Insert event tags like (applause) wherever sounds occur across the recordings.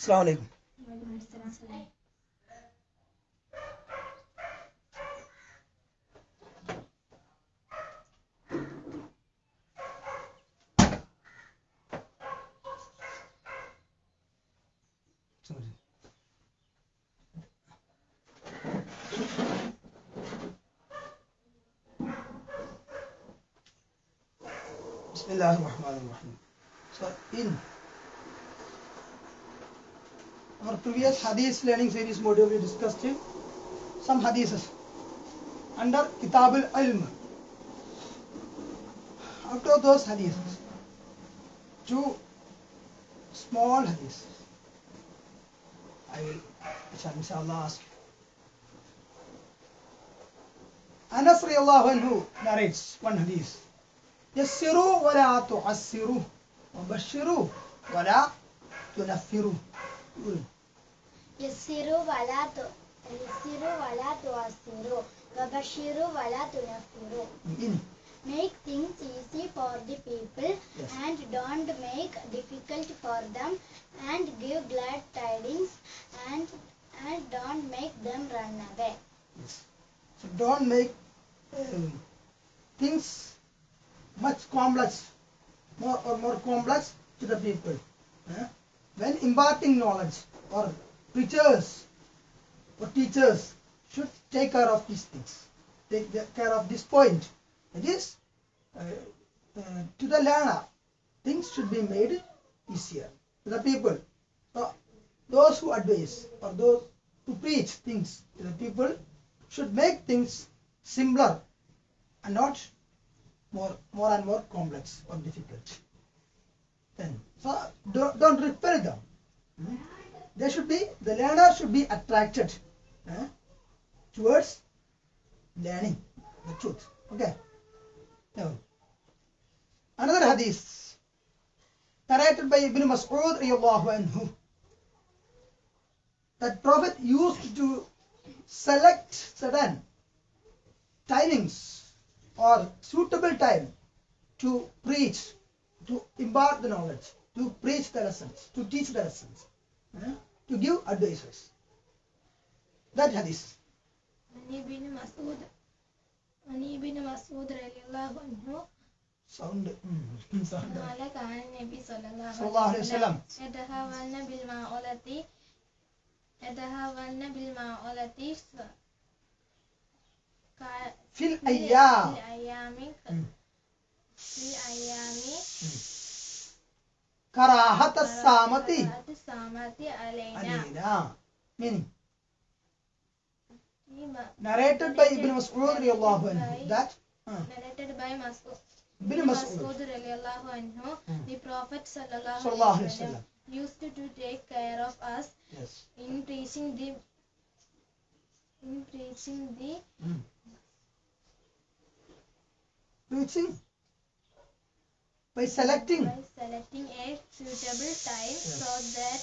السلام عليكم. وعليكم السلام بسم الله الرحمن الرحيم. So our previous hadith learning series module we discussed some hadiths under Kitab al-Ilm. Out of those hadiths, two small hadiths I will shall inshallah ask. Anas radiallahu anhu narrates one hadith. يسروا ولا تعسروا وبشروا ولا تنفروا. यस्सिरु वला तो यस्सिरु वला तो अस्सिरु वबशिरु वला तो Make things easy for the people yes. and don't make difficult for them and give glad tidings and and don't make them run away. Yes. So don't make um, things much complex more or more complex to the people. Huh? When imparting knowledge or preachers or teachers should take care of these things, take care of this point. That is, uh, uh, to the learner, things should be made easier to the people. So those who advise or those who preach things to the people should make things simpler and not more more and more complex or difficult. Then so don't, don't repel them. Hmm? They should be the learner should be attracted eh, towards learning the truth. Okay. Now, another hadith narrated by Ibn Mas'ud anhu that Prophet used to select certain timings or suitable time to preach, to impart the knowledge, to preach the lessons, to teach the lessons, eh, to give advices. That hadith. عن ابن مسعود عن ابن مسعود رضي الله عنه Sound. mm, (laughs) sound. قال كان النبي صلى الله صلى الله عليه وسلم. يتهاون بالمعولة يتهاون بالمعولة ف- كا- في في الأيام الأيام مم. في الأيام ayami karahata samati samati alaina meaning narrated by Ibn Mas'ud radiallahu anhu. That uh, narrated by Mas'ud. Ibn Mas'ud. Radiallahu anhu hmm. the Prophet sallallahu alaihi wasallam. used to take care of us yes. in preaching the in preaching the mm. preaching? by selecting by selecting a suitable time yes. so that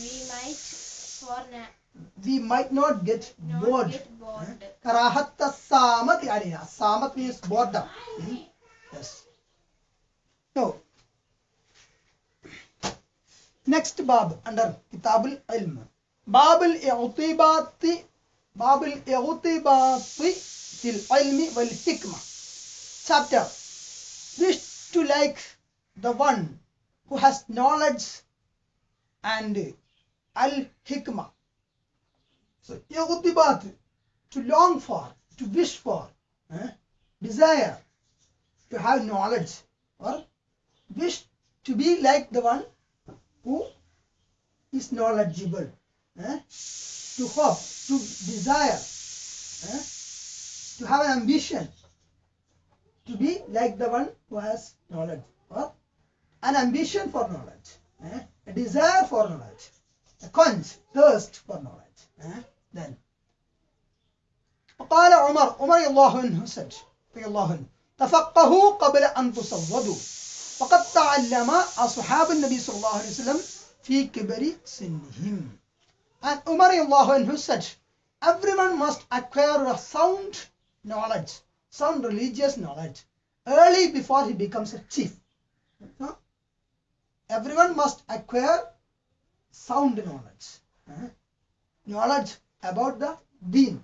we might for na we might not get not bored. Get bored. Karahatta samat alina. Samat means boredom. Hmm? Yes. So next bab under Kitabul Ilm. Babul Eutibati Babul Eutibati Til Ilmi Wal Hikma. Chapter. This to like the one who has knowledge and al hikmah. So iqtibat, to long for, to wish for, eh? desire, to have knowledge or wish to be like the one who is knowledgeable, eh? to hope, to desire, eh? to have an ambition, to be like the one who has knowledge or an ambition for knowledge, eh? a desire for knowledge, a quench, thirst for knowledge. eh? Then فقال عمر عمر رضي الله عنه said رضي الله عنه تفقهوا قبل أن تصودوا فقد تعلم أصحاب النبي صلى الله عليه وسلم في كبر سنهم and Umar رضي الله عنه said everyone must acquire a sound knowledge sound religious knowledge early before he becomes a chief Huh? everyone must acquire sound knowledge eh? knowledge about the deen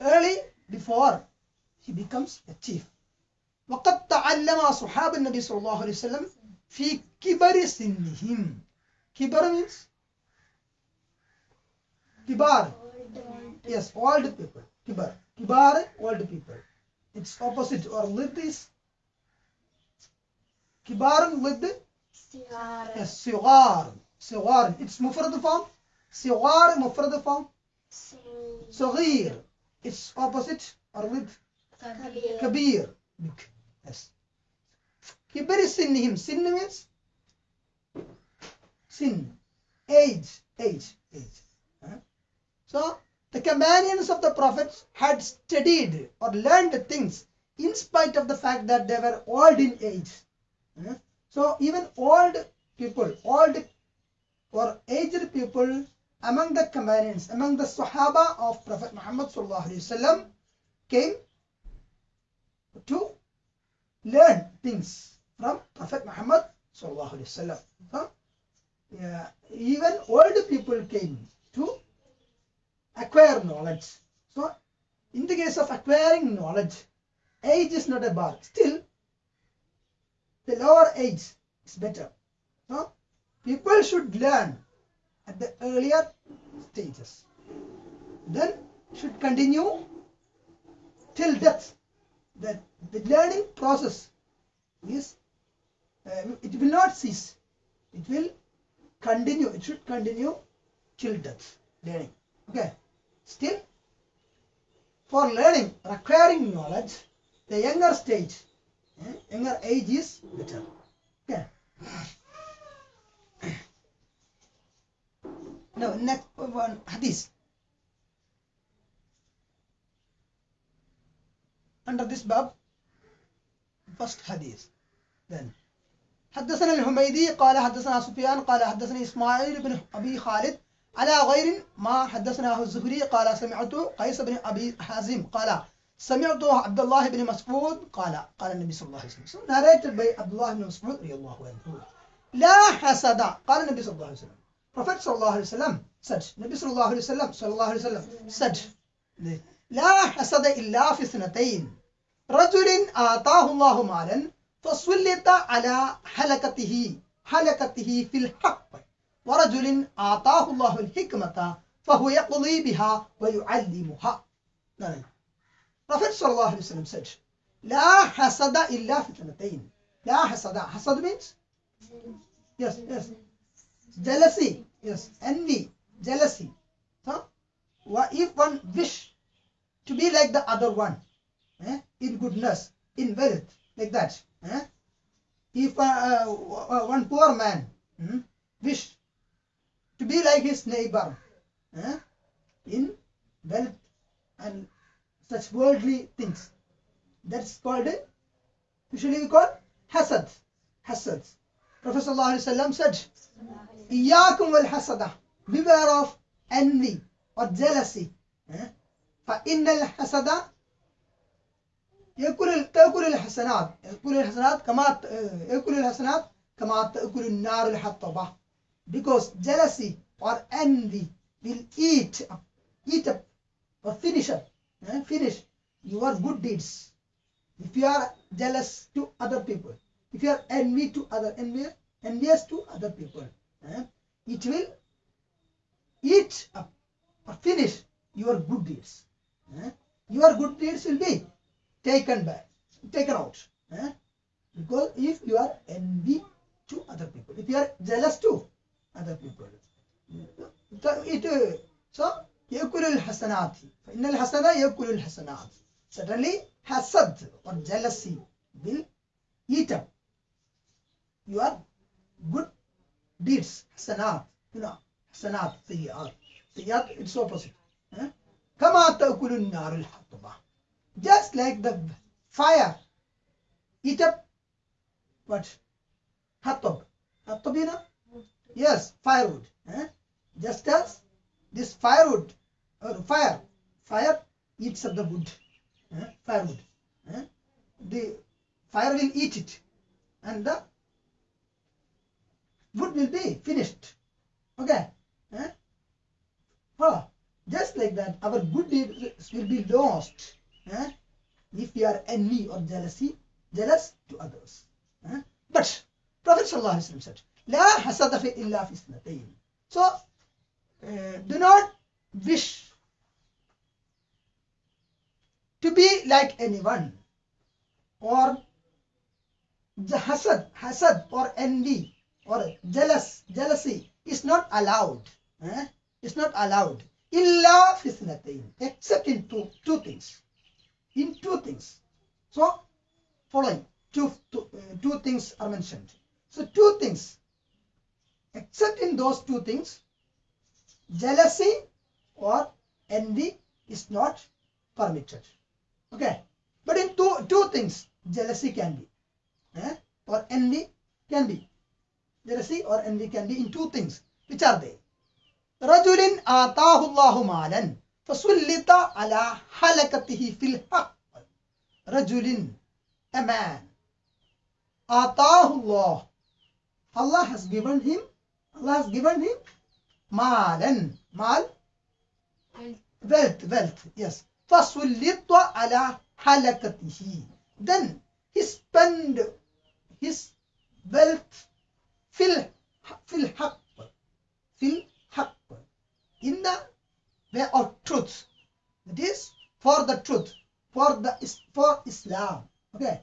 early before he becomes a chief وقد تعلم أصحاب النبي صلى الله عليه وسلم في كبر سنهم كبر means كبار yes old people كبار كبار old people its opposite or lid is كبار lid yes صغار صغار its مفرد form صغار مفرد form صغير its opposite or lid Kabir. كبير big yes كبر سنهم sin means sin age age age huh? so the companions of the prophets had studied or learned things in spite of the fact that they were old in age. Hmm? So even old people old or aged people among the companions among the sahaba of prophet muhammad came to learn things from Prophet Muhammad. So, yeah, even old people came to acquire knowledge. So, in the case of acquiring knowledge, age is not a bar. Still, the lower age is better. So, people should learn at the earlier stages. Then should continue till death that the learning process is uh, it will not cease it will continue it should continue till death learning okay still for learning acquiring knowledge the younger stage eh, younger age is better okay now next one hadith under this bab first hadith then حدثنا الحميدي قال حدثنا سفيان قال حدثني اسماعيل بن ابي خالد على غير ما حدثناه الزهري قال سمعت قيس بن أبي حازم قال سمعت عبد الله بن مسعود قال قال النبي صلى الله عليه وسلم. Narrated by عبد الله بن مسعود رضي الله عنه. لا حسد قال النبي صلى الله عليه وسلم. Prophet صلى الله عليه وسلم said النبي صلى الله عليه وسلم صلى الله عليه وسلم said لا حسد إلا في اثنتين. رجل آتاه الله مالا فسلط على حلقته حلقته في الحق. ورجل آتاه الله الحكمة فهو يقضي بها ويعلمها نعم. Prophet صلى الله عليه وسلم said لا حسد إلا في اثنتين لا حسد حسد means yes yes jealousy yes envy jealousy so wha- if one wish to be like the other one eh, in goodness in wealth like that eh? if uh, uh, one poor man hmm, wish to be like his neighbor eh, in wealth and such worldly things that's called uh, usually we call hasad hasad prophet sallallahu alaihi wasallam said iyakum wal hasada beware of envy or jealousy eh? فإن الحسد يأكل تأكل الحسنات يأكل الحسنات كما يأكل الحسنات كما تأكل النار الحطبة because jealousy or envy will eat up, eat up or finish up eh, finish your good deeds if you are jealous to other people if you are envy to other envy, envious to other people eh, it will eat up or finish your good deeds eh? your good deeds will be taken back taken out eh? because if you are envy to other people if you are jealous to other people. It, so, yakulul hasanati. Innal hasana yakulul hasanat. Suddenly, hasad or jealousy will eat up your good deeds. Hasanat. You know, hasanat, sayyat. Sayyat, it's opposite. Eh? Kama ta'kulun narul hatba. Just like the fire eat up what? Hatab. Hatab, you know? Yes firewood eh? just as this firewood or fire fire eats up the wood eh? firewood eh? the fire will eat it and the wood will be finished Okay. Eh? Follow. Just like that, our good deeds will be lost eh? if we are envy or jealousy, jealous to others. eh? But Prophet said, "La hasada fi illa fi ithnatayn." So, uh, do not wish to be like anyone or the hasad, hasad or envy or jealous, jealousy is not allowed. Eh? It's not allowed. Illa fisnatain, except in two, two things. In two things. So, following two, two, uh, two things are mentioned. So, two things Except in those two things, jealousy or envy is not permitted. Okay. But in two, two things, jealousy can be. eh? Or envy can be. Jealousy or envy can be in two things. Which are they? رجل آتاه الله مالا فسلط على حلقته في الحق رجل a man آتاه الله Allah has given him Allah has given him مالا مال wealth wealth yes فسلط على حلقته then he spend his wealth في ال- في الحق في الحق in the way of truth that is for the truth for the is- for Islam okay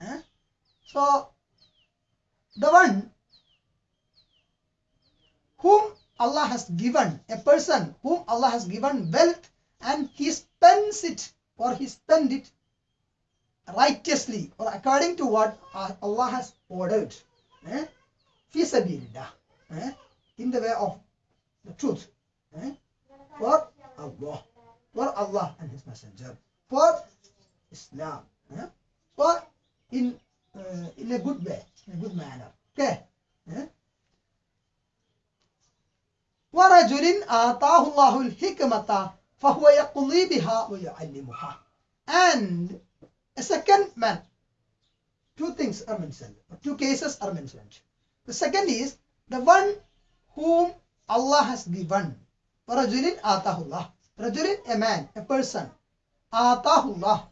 Eh? so the one whom Allah has given a person whom Allah has given wealth and he spends it or he spend it righteously or according to what Allah has ordered eh? eh? in the way of the truth eh? for Allah for Allah and his messenger for Islam eh? for in uh, in a good way in a good manner okay eh? ورجل آتاه الله الحكمة فهو يقضي بها ويعلمها and a second man two things are mentioned two cases are mentioned the second is the one whom Allah has given ورجل آتاه الله رجل a man a person آتاه الله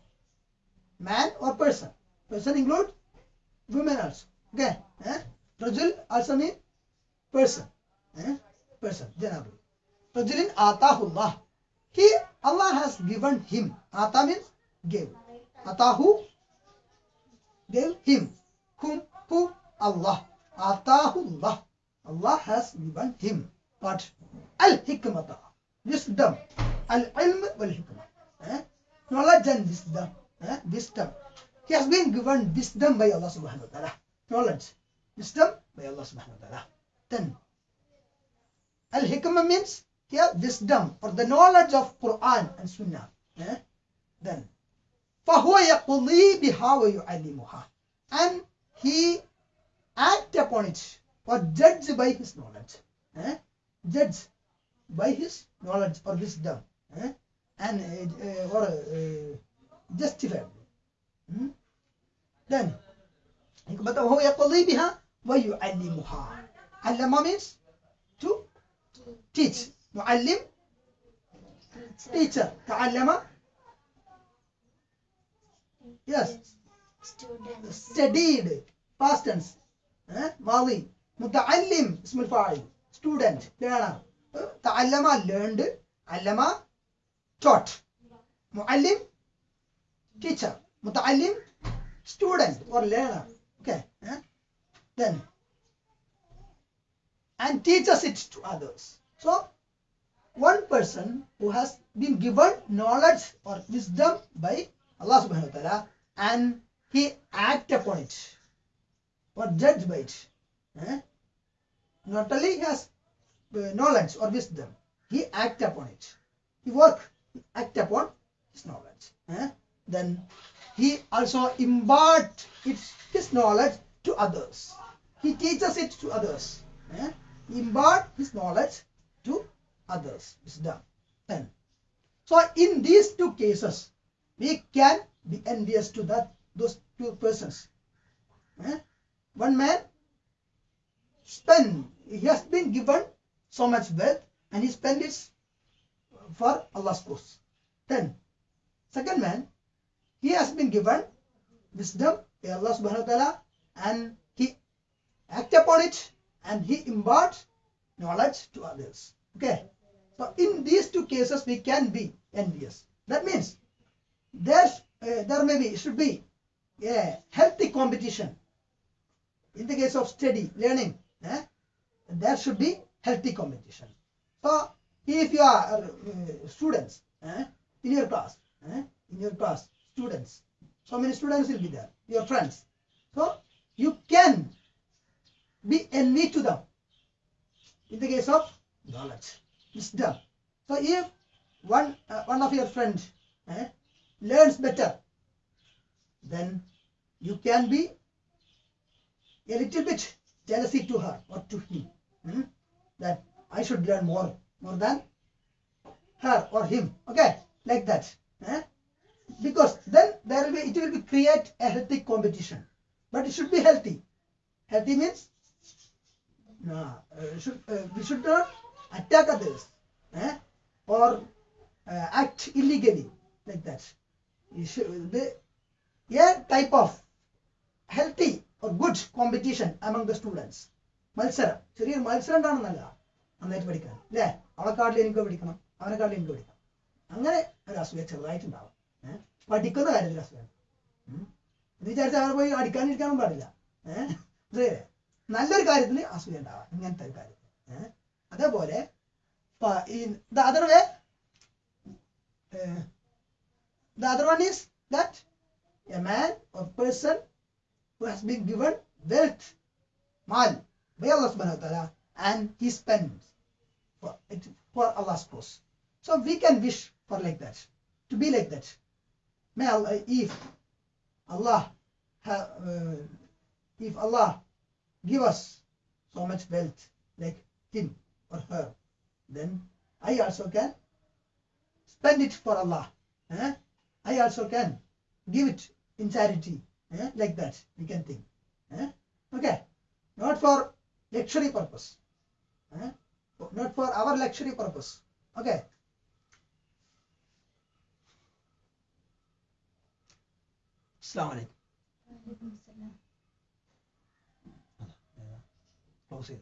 man or person person include women also okay eh? رجل also mean person eh? person, Janabu. Rajulin Atahullah. He, Allah has given him. Ata means gave. Atahu gave him. Whom? Who? Allah. Atahullah. Allah has given him. But Al-hikmata. Wisdom. Al-ilm wal-hikmah. Eh? Knowledge and wisdom. Eh? Wisdom. He has been given wisdom by Allah subhanahu wa ta'ala. Knowledge. Wisdom by Allah subhanahu wa ta'ala. Then, al hikmah means here wisdom or the knowledge of Quran and Sunnah eh? then فهو يقضي بها ويعلمها and he act upon it or judge by his knowledge eh? judge by his knowledge or wisdom eh? and uh, uh, or uh, justify hmm? then but وهو يقضي بها ويعلمها علم means to teach معلم teacher تعلم yes Students. studied past tense eh? ماضي متعلم اسم الفاعل student learner eh? تعلم learned علم taught معلم teacher متعلم student or learner okay eh? then and teaches it to others so one person who has been given knowledge or wisdom by Allah subhanahu wa ta'ala and he act upon it or judge by it. eh? Not only he has uh, knowledge or wisdom, he act upon it. He work, he act upon his knowledge. eh? Then he also impart his knowledge to others. He teaches it to others. eh? He impart his knowledge others. Wisdom. Then, so in these two cases, we can be envious to that those two persons. Eh? One man spend he has been given so much wealth and he spent it for Allah's cause. Then, second man, he has been given wisdom by Allah subhanahu wa ta'ala and he act upon it and he imparts knowledge to others. Okay. So in these two cases we can be envious. That means there's uh, there may be should be a healthy competition. In the case of study, learning, eh, there should be healthy competition. So if you are uh, students eh, in your class, eh, in your class, students, so many students will be there, your friends. So you can be envy to them in the case of knowledge, wisdom. So if one uh, one of your friends eh, learns better, then you can be a little bit jealousy to her or to him. hmm, That I should learn more more than her or him. Okay, like that. eh? Because then there will be it will be create a healthy competition, but it should be healthy. Healthy means no, uh, should, uh, we should not attack others eh? or uh, act illegally. Like that. Should, the, a type of healthy or good competition among the students. മത്സരം. ചെറിയൊരു മത്സരം ഉണ്ടാണെന്നല്ല നന്നായിട്ട് പഠിക്കാൻ. അല്ലേ അവളെക്കാട്ടിൽ എനിക്ക് പഠിക്കണം അവനെക്കാട്ടിൽ എനിക്ക് പഠിക്കണം അങ്ങനെ ഒരു അസൂയ ചെറുതായിട്ടുണ്ടാവും. ഏഹ് പഠിക്കുന്ന കാര്യത്തിൽ അസൂയ. ഉം. എന്ന് വിചാരിച്ചാൽ അവർ പോയി അടിക്കാനിരിക്കാനും പാടില്ല. ഏഹ്? നല്ലൊരു കാര്യത്തിൽ അസൂയ ഉണ്ടാവാം. ഇങ്ങനത്തെ ഒരു കാര്യത്തിൽ. ഏഹ് അതേപോലെ പ- ഈ the other way the other one is that a man or person who has been given wealth, mal, by Allah subhanahu wa ta'ala, and he spends for, it, for Allah's cause. So we can wish for like that, to be like that. May Allah, if Allah, ha- uh, if Allah give us so much wealth like him or her, then I also can spend it for Allah. eh? I also can give it in charity. eh? Like that, we can think. eh? Okay, not for luxury purpose. eh? Not for our luxury purpose. Okay. Assalamu alaikum. Close it.